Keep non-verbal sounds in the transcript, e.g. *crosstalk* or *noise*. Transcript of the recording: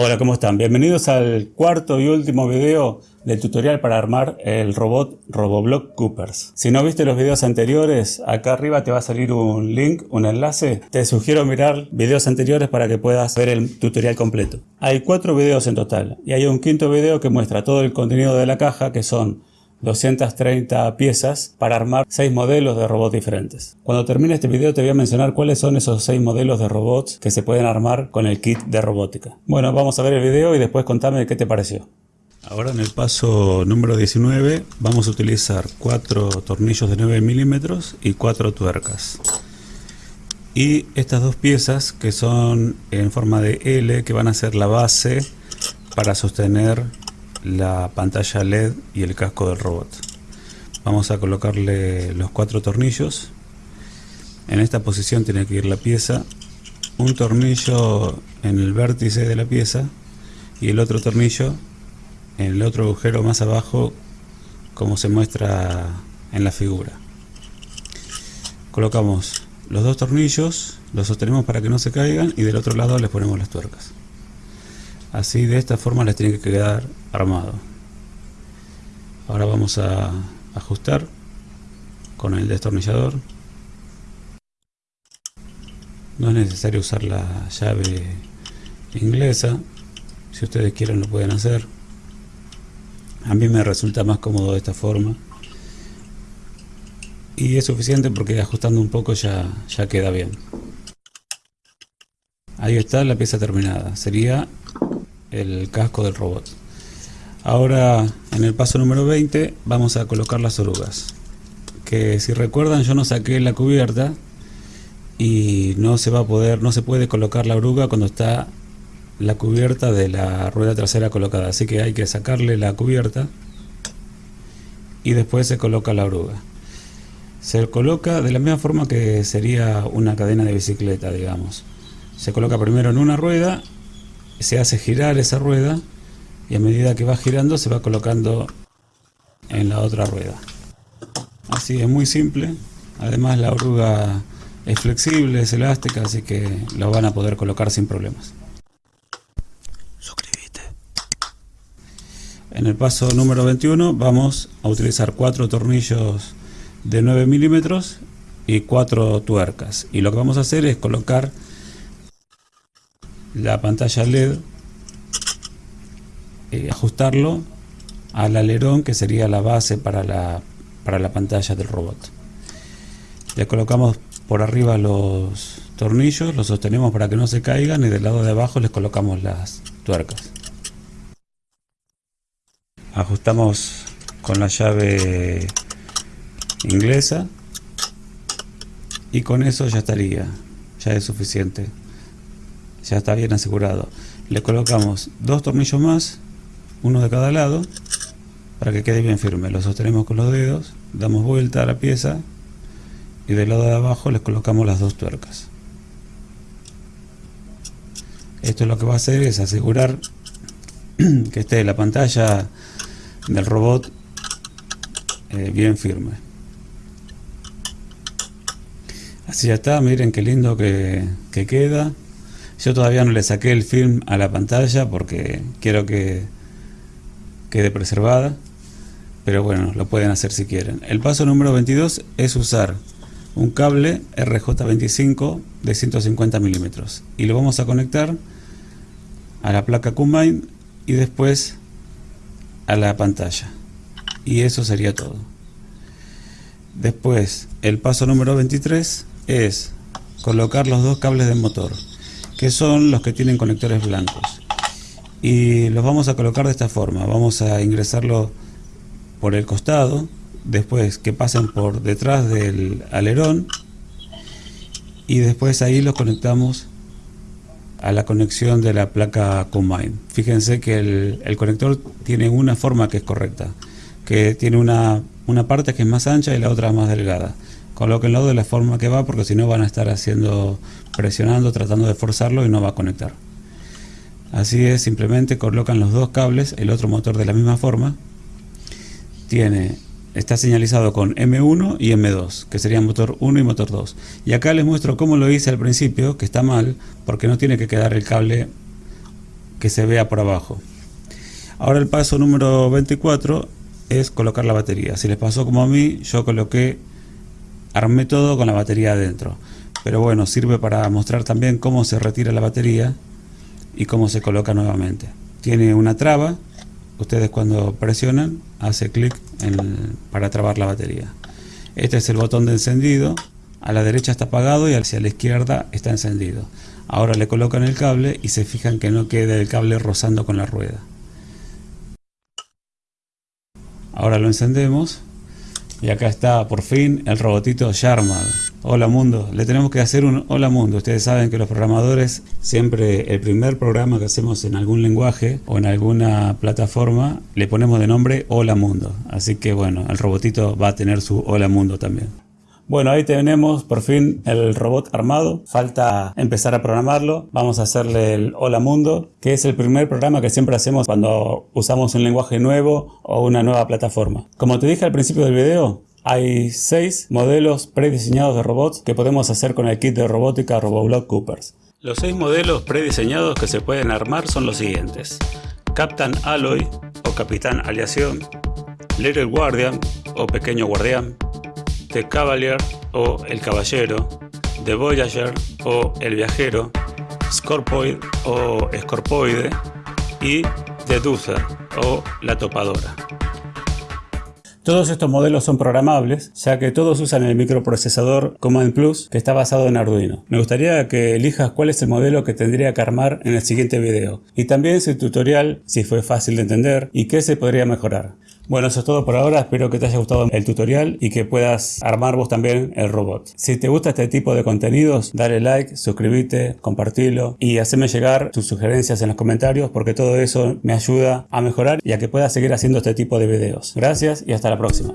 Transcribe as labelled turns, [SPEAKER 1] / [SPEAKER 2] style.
[SPEAKER 1] Hola, ¿cómo están? Bienvenidos al cuarto y último video del tutorial para armar el robot Roboblock Coopers. Si no viste los videos anteriores, acá arriba te va a salir un link, un enlace. Te sugiero mirar videos anteriores para que puedas ver el tutorial completo. Hay cuatro videos en total y hay un quinto video que muestra todo el contenido de la caja que son 230 piezas para armar 6 modelos de robots diferentes. Cuando termine este video te voy a mencionar cuáles son esos 6 modelos de robots que se pueden armar con el kit de robótica. Bueno, vamos a ver el video y después contame qué te pareció. Ahora en el paso número 19 vamos a utilizar 4 tornillos de 9 milímetros y 4 tuercas. Y estas dos piezas que son en forma de L que van a ser la base para sostener la pantalla LED y el casco del robot. Vamos a colocarle los cuatro tornillos. En esta posición tiene que ir la pieza, un tornillo en el vértice de la pieza y el otro tornillo en el otro agujero más abajo como se muestra en la figura. Colocamos los dos tornillos, los sostenemos para que no se caigan y del otro lado les ponemos las tuercas. Así de esta forma les tiene que quedar armado. Ahora vamos a ajustar con el destornillador. No es necesario usar la llave inglesa. Si ustedes quieren lo pueden hacer. A mí me resulta más cómodo de esta forma. Y es suficiente porque ajustando un poco ya, ya queda bien. Ahí está la pieza terminada. Sería el casco del robot. Ahora en el paso número 20 vamos a colocar las orugas. Que si recuerdan yo no saqué la cubierta y no se va a poder, no se puede colocar la oruga cuando está la cubierta de la rueda trasera colocada. Así que hay que sacarle la cubierta y después se coloca la oruga. Se coloca de la misma forma que sería una cadena de bicicleta, digamos. Se coloca primero en una rueda se hace girar esa rueda y a medida que va girando se va colocando en la otra rueda. Así es muy simple. Además la oruga es flexible, es elástica, así que la van a poder colocar sin problemas. Suscríbete. En el paso número 21 vamos a utilizar cuatro tornillos de 9 milímetros y cuatro tuercas. Y lo que vamos a hacer es colocar la pantalla LED, eh, ajustarlo al alerón que sería la base para la, para la pantalla del robot. Le colocamos por arriba los tornillos, los sostenemos para que no se caigan y del lado de abajo les colocamos las tuercas. Ajustamos con la llave inglesa y con eso ya estaría, ya es suficiente ya está bien asegurado. Le colocamos dos tornillos más, uno de cada lado, para que quede bien firme. Lo sostenemos con los dedos, damos vuelta a la pieza y del lado de abajo les colocamos las dos tuercas. Esto lo que va a hacer es asegurar *clears throat* que esté la pantalla del robot eh, bien firme. Así ya está, miren qué lindo que, que queda. Yo todavía no le saqué el film a la pantalla porque quiero que quede preservada. Pero bueno, lo pueden hacer si quieren. El paso número 22 es usar un cable RJ25 de 150 milímetros. Y lo vamos a conectar a la placa Combine y después a la pantalla. Y eso sería todo. Después, el paso número 23 es colocar los dos cables del motor que son los que tienen conectores blancos. Y los vamos a colocar de esta forma. Vamos a ingresarlo por el costado, después que pasen por detrás del alerón y después ahí los conectamos a la conexión de la placa Combine. Fíjense que el, el, conector tiene una forma que es correcta, que tiene una, una parte que es más ancha y la otra más delgada colóquenlo de la forma que va porque si no van a estar haciendo presionando tratando de forzarlo y no va a conectar así es simplemente colocan los dos cables el otro motor de la misma forma tiene está señalizado con M1 y M2 que serían motor 1 y motor 2 y acá les muestro cómo lo hice al principio que está mal porque no tiene que quedar el cable que se vea por abajo. Ahora el paso número 24 es colocar la batería. Si les pasó como a mí, yo coloqué, armé todo con la batería adentro. Pero bueno, sirve para mostrar también cómo se retira la batería y cómo se coloca nuevamente. Tiene una traba, ustedes cuando presionan hace clic para trabar la batería. Este es el botón de encendido, a la derecha está apagado y hacia la izquierda está encendido. Ahora le colocan el cable y se fijan que no quede el cable rozando con la rueda. Ahora lo encendemos y acá está por fin el robotito ya armado. Hola mundo, le tenemos que hacer un hola mundo. Ustedes saben que los programadores siempre el primer programa que hacemos en algún lenguaje o en alguna plataforma le ponemos de nombre hola mundo. Así que bueno, el robotito va a tener su hola mundo también. Bueno, ahí tenemos por fin el robot armado. Falta empezar a programarlo. Vamos a hacerle el Hola Mundo, que es el primer programa que siempre hacemos cuando usamos un lenguaje nuevo o una nueva plataforma. Como te dije al principio del video, hay seis modelos prediseñados de robots que podemos hacer con el kit de robótica RoboBlock Coopers. Los seis modelos prediseñados que se pueden armar son los siguientes. Captain Alloy o Capitán Aleación, Little Guardian o Pequeño Guardián, The Cavalier o El Caballero, The Voyager o El Viajero, Scorpoid o Scorpoide y The Duther o La Topadora. Todos estos modelos son programables, ya que todos usan el microprocesador Command Plus que está basado en Arduino. Me gustaría que elijas cuál es el modelo que tendría que armar en el siguiente video, y también su tutorial si fue fácil de entender y qué se podría mejorar. Bueno, eso es todo por ahora. Espero que te haya gustado el tutorial y que puedas armar vos también el robot. Si te gusta este tipo de contenidos, dale like, suscríbete, compartilo y haceme llegar tus sugerencias en los comentarios porque todo eso me ayuda a mejorar y a que pueda seguir haciendo este tipo de videos. Gracias y hasta la próxima.